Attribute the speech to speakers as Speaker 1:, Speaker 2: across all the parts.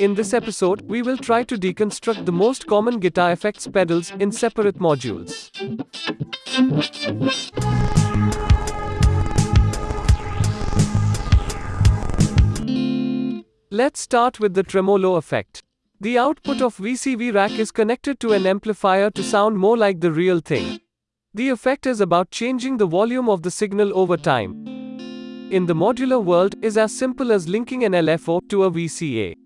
Speaker 1: In this episode, we will try to deconstruct the most common guitar effects pedals in separate modules. Let's start with the tremolo effect. The output of VCV rack is connected to an amplifier to sound more like the real thing. The effect is about changing the volume of the signal over time. In the modular world is as simple as linking an LFO to a VCA.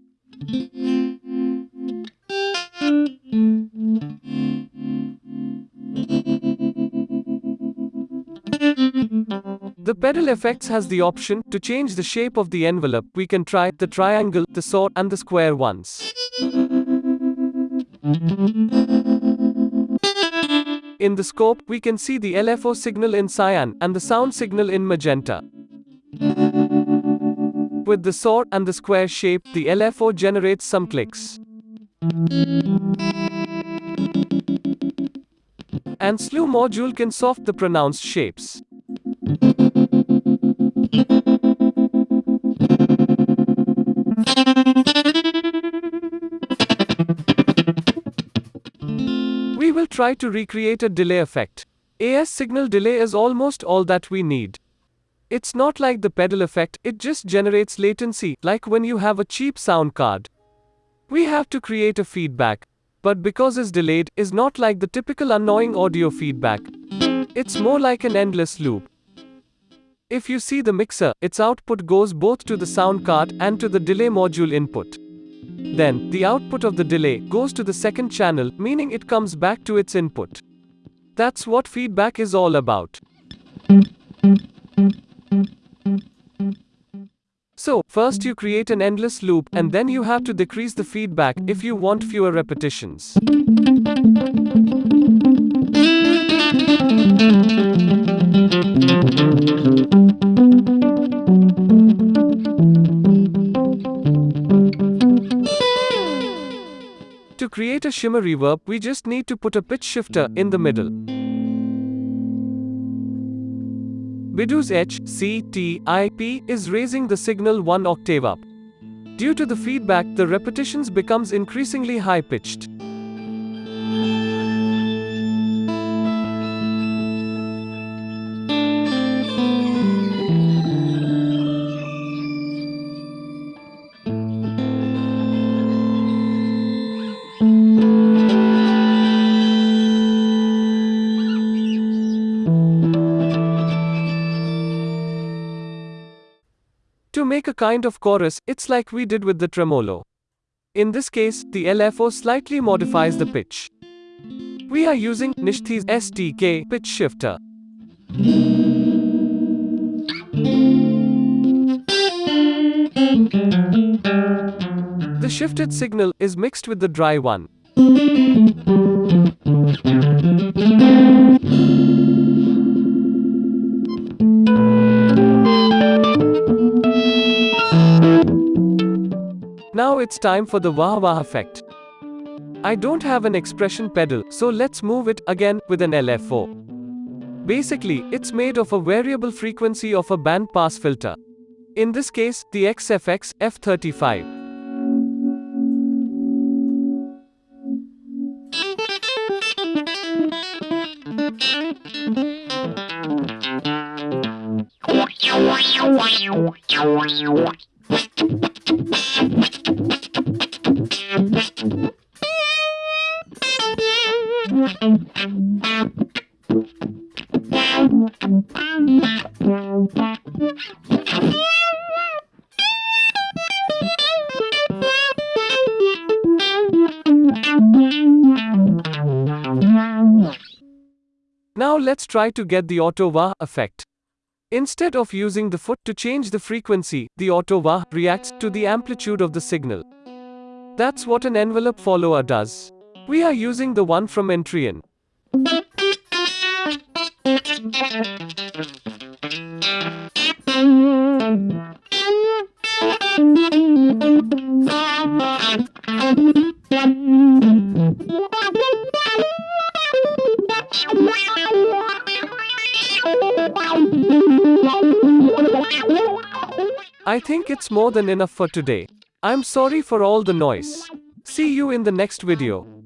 Speaker 1: The pedal effects has the option to change the shape of the envelope. We can try the triangle, the saw, and the square ones. In the scope, we can see the LFO signal in cyan and the sound signal in magenta. With the saw and the square shape, the LFO generates some clicks. And slew module can soft the pronounced shapes. We will try to recreate a delay effect. AS signal delay is almost all that we need. It's not like the pedal effect, it just generates latency, like when you have a cheap sound card. We have to create a feedback, but because it's delayed, is not like the typical annoying audio feedback. It's more like an endless loop. If you see the mixer, its output goes both to the sound card and to the delay module input. Then, the output of the delay goes to the second channel, meaning it comes back to its input. That's what feedback is all about. So, first you create an endless loop, and then you have to decrease the feedback if you want fewer repetitions. To create a shimmer reverb, we just need to put a pitch shifter in the middle. Bidoo's H, C, T, I, P is raising the signal one octave up. Due to the feedback, the repetitions becomes increasingly high-pitched. To make a kind of chorus, it's like we did with the tremolo. In this case, the LFO slightly modifies the pitch. We are using Nysthi's STK pitch shifter. The shifted signal is mixed with the dry one. Now it's time for the wah wah effect. I don't have an expression pedal, so let's move it again with an LFO. Basically, it's made of a variable frequency of a band pass filter. In this case, the XFX F35. Now let's try to get the auto wah effect. Instead of using the foot to change the frequency, the auto wah reacts to the amplitude of the signal. That's what an envelope follower does. We are using the one from Entrion. I think it's more than enough for today. I'm sorry for all the noise. See you in the next video.